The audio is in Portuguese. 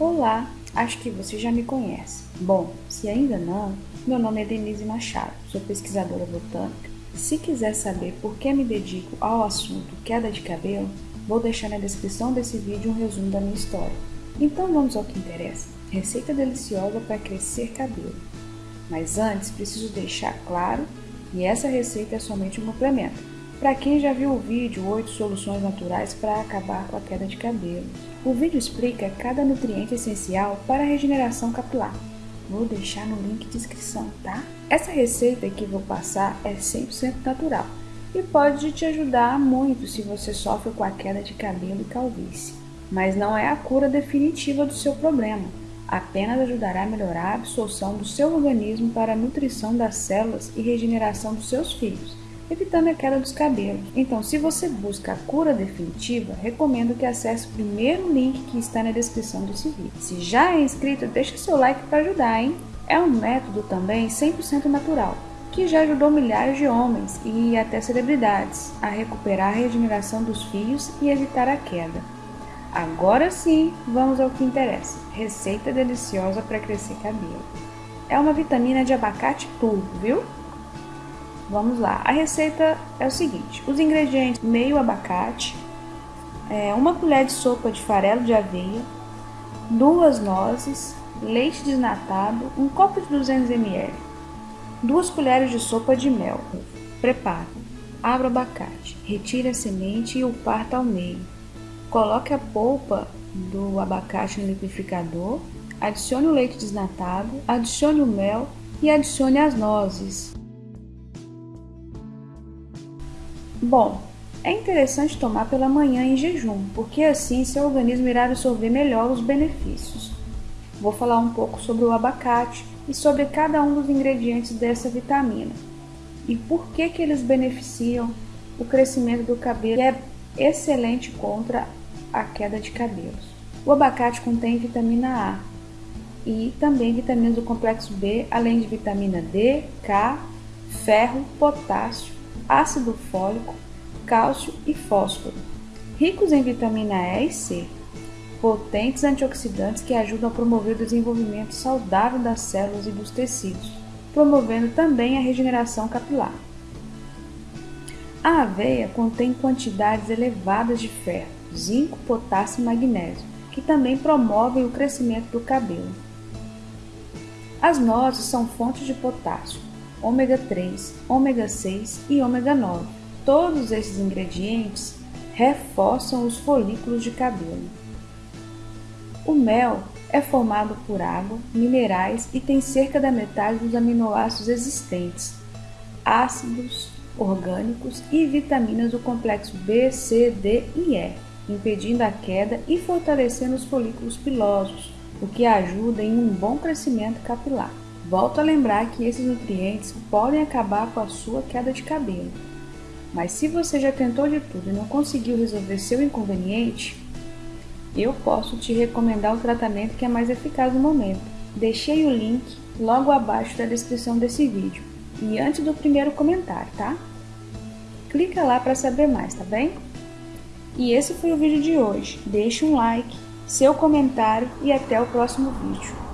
Olá, acho que você já me conhece. Bom, se ainda não, meu nome é Denise Machado, sou pesquisadora botânica. Se quiser saber por que me dedico ao assunto queda de cabelo, vou deixar na descrição desse vídeo um resumo da minha história. Então vamos ao que interessa. Receita deliciosa para crescer cabelo. Mas antes preciso deixar claro que essa receita é somente um complemento. Para quem já viu o vídeo 8 soluções naturais para acabar com a queda de cabelo. O vídeo explica cada nutriente essencial para a regeneração capilar. Vou deixar no link de descrição, tá? Essa receita que vou passar é 100% natural e pode te ajudar muito se você sofre com a queda de cabelo e calvície. Mas não é a cura definitiva do seu problema, apenas ajudará a melhorar a absorção do seu organismo para a nutrição das células e regeneração dos seus filhos evitando a queda dos cabelos. Então, se você busca a cura definitiva, recomendo que acesse o primeiro link que está na descrição desse vídeo. Se já é inscrito, deixe seu like para ajudar, hein? É um método também 100% natural, que já ajudou milhares de homens e até celebridades a recuperar a regeneração dos fios e evitar a queda. Agora sim, vamos ao que interessa. Receita deliciosa para crescer cabelo. É uma vitamina de abacate puro, viu? Vamos lá, a receita é o seguinte: os ingredientes: meio abacate, é, uma colher de sopa de farelo de aveia, duas nozes, leite desnatado, um copo de 200 ml, duas colheres de sopa de mel. Preparo: abra o abacate, retire a semente e o parta ao meio. Coloque a polpa do abacate no liquidificador, adicione o leite desnatado, adicione o mel e adicione as nozes. Bom, é interessante tomar pela manhã em jejum, porque assim seu organismo irá absorver melhor os benefícios. Vou falar um pouco sobre o abacate e sobre cada um dos ingredientes dessa vitamina e por que, que eles beneficiam o crescimento do cabelo e é excelente contra a queda de cabelos. O abacate contém vitamina A e também vitaminas do complexo B, além de vitamina D, K, ferro, potássio ácido fólico, cálcio e fósforo, ricos em vitamina E e C, potentes antioxidantes que ajudam a promover o desenvolvimento saudável das células e dos tecidos, promovendo também a regeneração capilar. A aveia contém quantidades elevadas de ferro, zinco, potássio e magnésio, que também promovem o crescimento do cabelo. As nozes são fontes de potássio, ômega 3, ômega 6 e ômega 9. Todos esses ingredientes reforçam os folículos de cabelo. O mel é formado por água, minerais e tem cerca da metade dos aminoácidos existentes, ácidos orgânicos e vitaminas do complexo B, C, D e E, impedindo a queda e fortalecendo os folículos pilosos, o que ajuda em um bom crescimento capilar. Volto a lembrar que esses nutrientes podem acabar com a sua queda de cabelo. Mas se você já tentou de tudo e não conseguiu resolver seu inconveniente, eu posso te recomendar o tratamento que é mais eficaz no momento. Deixei o link logo abaixo da descrição desse vídeo e antes do primeiro comentário, tá? Clica lá para saber mais, tá bem? E esse foi o vídeo de hoje. Deixe um like, seu comentário e até o próximo vídeo.